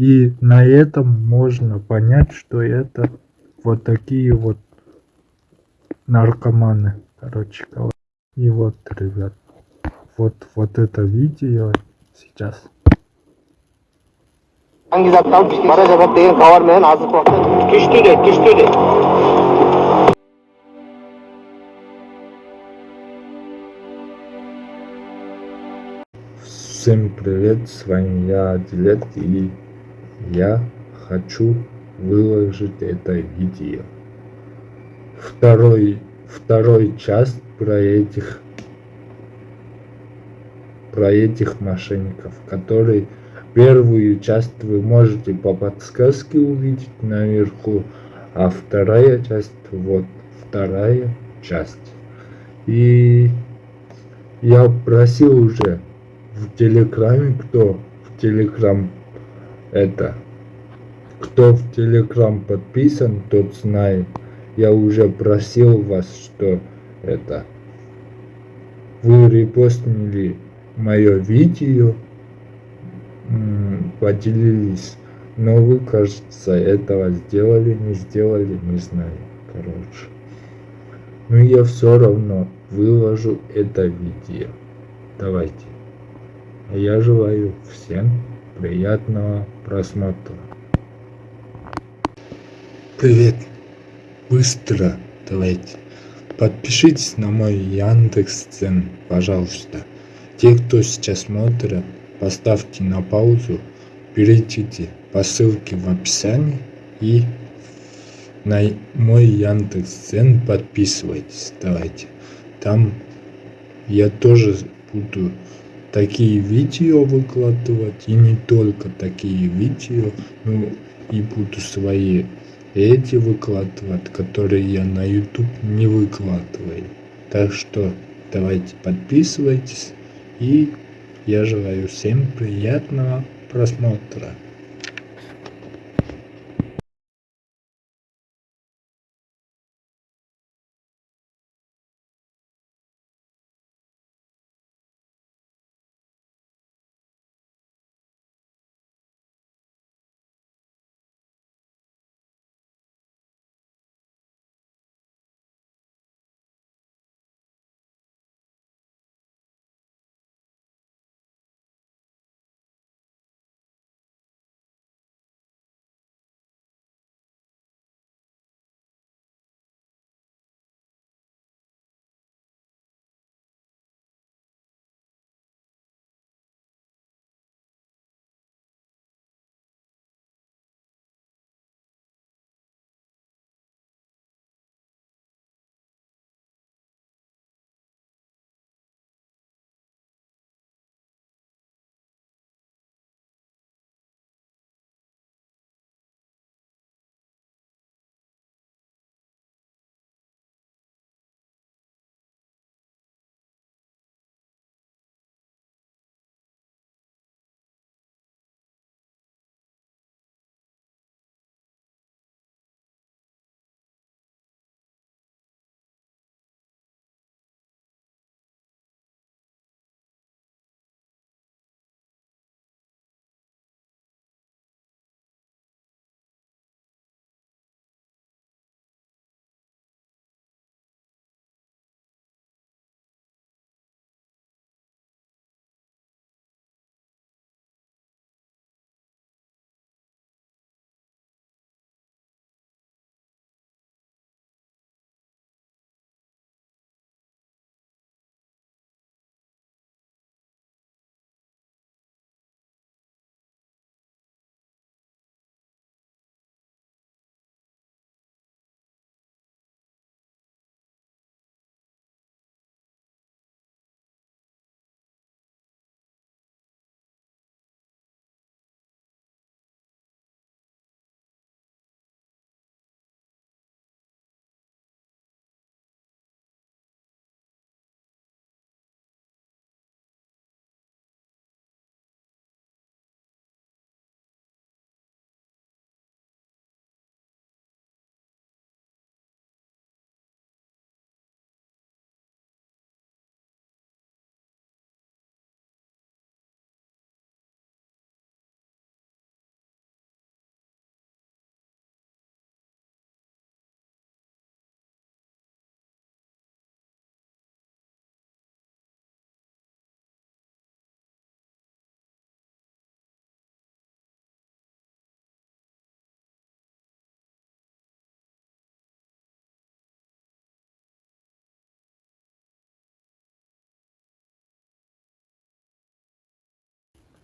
И на этом можно понять, что это вот такие вот наркоманы, короче говоря. И вот, ребят, вот, вот это видео сейчас. degan bilan kishtude kishtude Всем привет, с вами я, Дилет, и я хочу выложить это видео. Второй, второй часть про этих, про этих мошенников, которые первую часть вы можете по подсказке увидеть наверху, а вторая часть, вот вторая часть. И я просил уже в Телеграме, кто в Телеграм это, кто в Телеграм подписан, тот знает. Я уже просил вас, что это, вы репостнули мое видео, поделились, но вы, кажется, этого сделали, не сделали, не знаю, короче. Но я все равно выложу это видео. Давайте. Я желаю всем приятного просмотра. Привет. Быстро давайте. Подпишитесь на мой Яндекс Цен, пожалуйста. Те, кто сейчас смотрит, поставьте на паузу, перейдите по ссылке в описании и на мой Яндекс Цен подписывайтесь. Давайте. Там я тоже буду такие видео выкладывать и не только такие видео ну и буду свои эти выкладывать которые я на youtube не выкладываю. Так что давайте подписывайтесь и я желаю всем приятного просмотра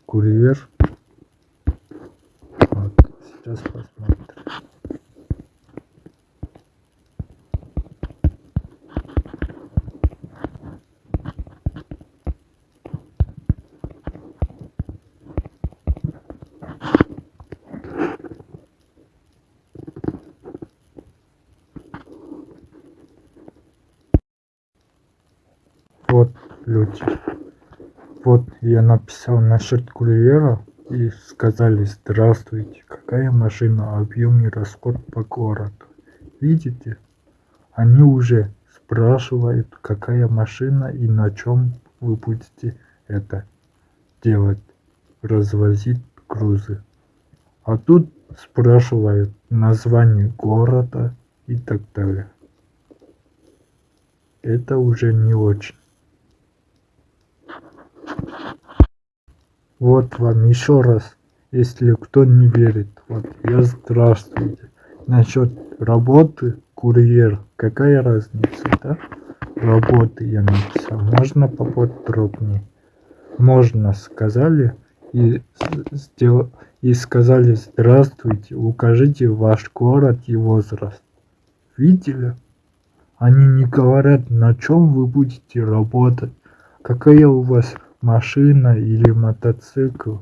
курьер. Вот, сейчас посмотрим. Вот, люди. Вот я написал насчет курьера и сказали здравствуйте, какая машина, объем и расход по городу. Видите? Они уже спрашивают, какая машина и на чем вы будете это делать, развозить грузы. А тут спрашивают название города и так далее. Это уже не очень. Вот вам еще раз, если кто не верит, вот я здравствуйте. Насчет работы курьер, какая разница, да? Работы я написал, можно поподробнее? Можно, сказали, и, сдел... и сказали здравствуйте, укажите ваш город и возраст. Видели? Они не говорят, на чем вы будете работать, какая у вас машина или мотоцикл.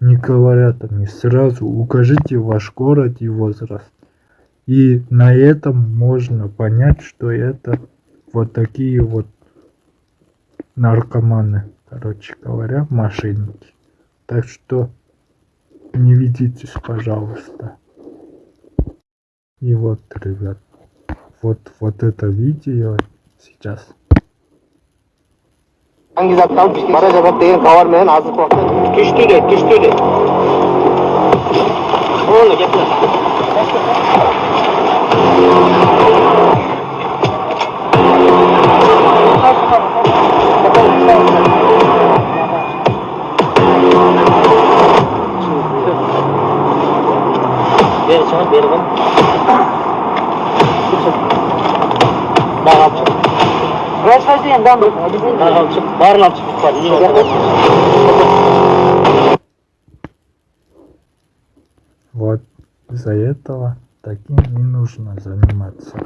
Не говорят они сразу, укажите ваш город и возраст. И на этом можно понять, что это вот такие вот наркоманы, короче говоря, мошенники. Так что не ведитесь, пожалуйста. И вот, ребят, вот, вот это видео сейчас. Hangi zaktan baraj above their government as a portal? Kishtude, Kishtude. Oh, look at that. Yes, sir, very well. Вот из-за этого таким не нужно заниматься.